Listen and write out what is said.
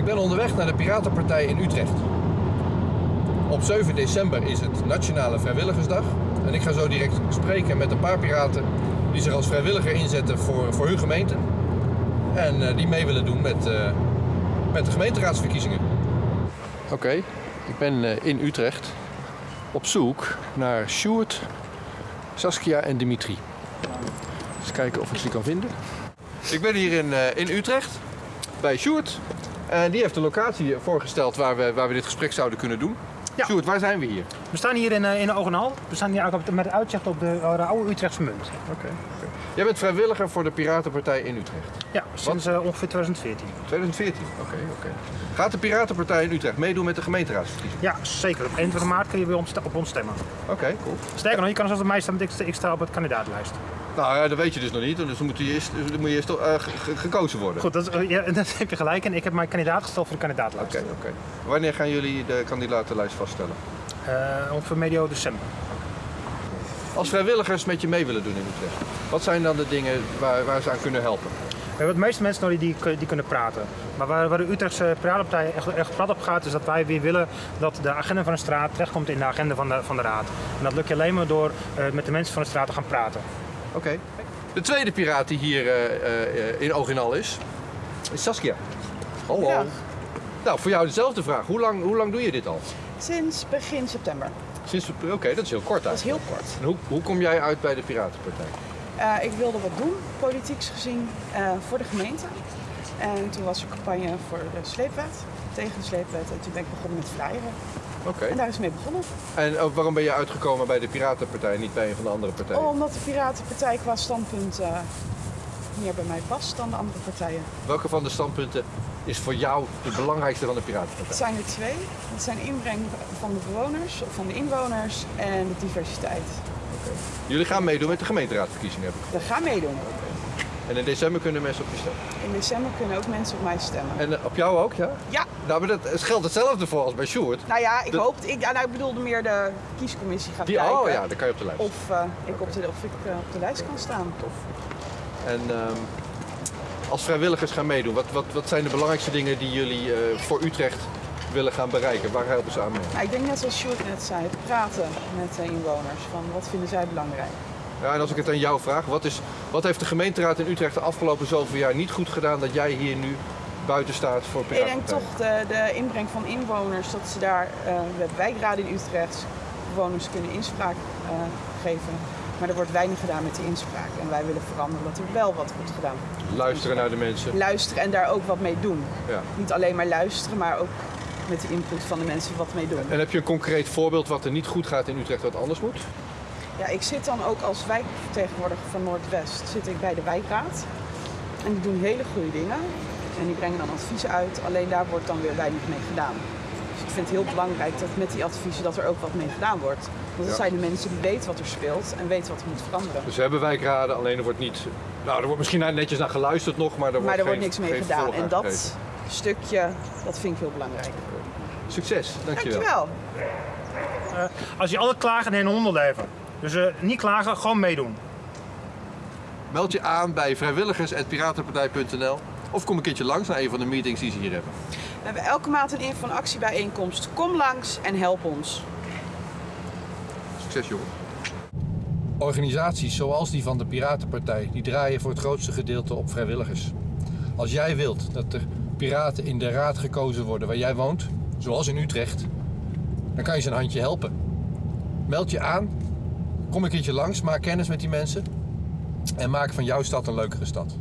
Ik ben onderweg naar de Piratenpartij in Utrecht. Op 7 december is het Nationale Vrijwilligersdag. En ik ga zo direct spreken met een paar piraten die zich als vrijwilliger inzetten voor, voor hun gemeente. En eh, die mee willen doen met, eh, met de gemeenteraadsverkiezingen. Oké, ik ben eh, in Utrecht op zoek naar Sjoerd, Saskia en Dimitri. Eens kijken of ik ze kan vinden. Ik ben hier in, eh, in Utrecht bij Sjoerd. En die heeft de locatie voorgesteld waar we, waar we dit gesprek zouden kunnen doen. Ja. Sjoerd, waar zijn we hier? We staan hier in, eh, in Ogenhal. We staan hier op- met uitzicht op de, eh, de oude Utrechtse munt. Oké. Jij bent vrijwilliger voor de Piratenpartij in Utrecht. Ja, sinds eh, ongeveer 2014. 2014. Oké, oké. Gaat de Piratenpartij in Utrecht meedoen met de gemeenteraadsverkiezingen? Ja, zeker. Op 21 maart kun je weer op, ons stemmen. Oké, cool. Sterker nog, je kan zelfs op mij stemmen, want ik, sta op het kandidatenlijst. Nou ja, dat weet je dus nog niet. Dus dan moet je eerst, dan moet je eerst ge- gekozen worden. Goed, dat, is- eh, ja, dat heb je gelijk. En ik heb mijn kandidaat gesteld voor de kandidatenlijst. Oké, oké. Wanneer gaan jullie de kandidatenlijst vaststellen? Eh, ongeveer medio december. Als vrijwilligers met je mee willen doen in Utrecht, wat zijn dan de dingen waar, waar ze aan kunnen helpen? We hebben de meeste mensen nodig die, die kunnen praten. Maar waar, waar de Utrechtse Piratenpartij echt, echt plat op gaat, is dat wij weer willen dat de agenda van de straat terechtkomt in de agenda van de, van de raad. En dat lukt je alleen maar door eh, met de mensen van de straat te gaan praten. Oké. De tweede piraat die hier eh, eh, in Oog in Al is, is Saskia. Hallo. Ja. Nou, voor jou dezelfde vraag. Hoe lang, hoe lang doe je dit al? Sinds begin september. Sinds, Oké, dat is heel kort Dat is eigenlijk. heel kort. En hoe, hoe kom jij uit bij de Piratenpartij? Eh, ik wilde wat doen, politieks gezien, eh, voor de gemeente. En toen was er campagne voor de sleepwet, tegen de sleepwet. En toen ben ik begonnen met flyeren. Oké. En daar is het mee begonnen. En ook waarom ben je uitgekomen bij de Piratenpartij en niet bij een van de andere partijen? Omdat de Piratenpartij qua standpunt eh, meer bij mij past dan de andere partijen. Welke van de standpunten is voor jou de belangrijkste van de Het Piratenpartij? zijn er twee. Dat zijn inbreng van de bewoners, of van de inwoners en de diversiteit. Jullie gaan meedoen met de gemeenteraadsverkiezingen, heb ik. We gaan meedoen. En in december kunnen mensen op je stemmen. In december kunnen ook mensen op mij stemmen. En eh, op jou ook, ja? Ja, Nou, maar dat het geldt hetzelfde voor als bij Sjoerd. Nou ja, ik De- hoop. Ik, nou, ik bedoelde meer de kiescommissie gaat Die, kijken. oh ja, dan kan je op de lijst. Of, eh, ik op de, of ik eh, op de lijst kan staan. En ehm, als vrijwilligers gaan meedoen, wat, wat, wat zijn de belangrijkste dingen die jullie voor Utrecht willen gaan bereiken? Waar helpen ze aan mee? Nou, ik denk net zoals Sjoerd net zei, praten met de inwoners. Van wat vinden zij belangrijk? Ja, en als ik het aan jou vraag, wat, is, wat heeft de gemeenteraad in Utrecht de afgelopen zoveel jaar niet goed gedaan dat jij hier nu buiten staat voor Ik denk toch de, de inbreng van inwoners, dat ze daar, eh, we hebben wijkraden in Utrecht, bewoners kunnen inspraak eh, geven. Maar er wordt weinig gedaan met die inspraak. En wij willen veranderen dat er wel wat wordt gedaan. Luisteren naar de mensen. Luisteren en daar ook wat mee doen. Ja. Niet alleen maar luisteren, maar ook met de input van de mensen wat mee doen. En heb je een concreet voorbeeld wat er niet goed gaat in Utrecht wat anders moet? Ja, ik zit dan ook als wijkvertegenwoordiger van Noordwest zit ik bij de wijkraad. En die doen hele goede dingen. En die brengen dan adviezen uit. Alleen daar wordt dan weer weinig mee gedaan. Dus ik vind het heel belangrijk dat met die adviezen dat er ook wat mee gedaan wordt. Want dat Ja. zijn de mensen die weten wat er speelt en weten wat er moet veranderen. Dus we hebben wijkraden, alleen er wordt niet... Nou, er wordt misschien netjes naar geluisterd nog, maar er wordt maar er geen, wordt niks mee geen gedaan. En dat stukje, dat vind ik heel belangrijk. Succes, dankjewel. Dankjewel. Als je altijd klagen, nee, een hondenleven. Dus eh, niet klagen, gewoon meedoen. Meld je aan bij vrijwilligers.piratenpartij.nl of kom een keertje langs naar een van de meetings die ze hier hebben. We hebben elke maand een info- en actiebijeenkomst. Kom langs en help ons. Succes jongen. Organisaties zoals die van de Piratenpartij, die draaien voor het grootste gedeelte op vrijwilligers. Als jij wilt dat er piraten in de raad gekozen worden waar jij woont, zoals in Utrecht, dan kan je ze een handje helpen. Meld je aan, kom een keertje langs, maak kennis met die mensen en maak van jouw stad een leukere stad.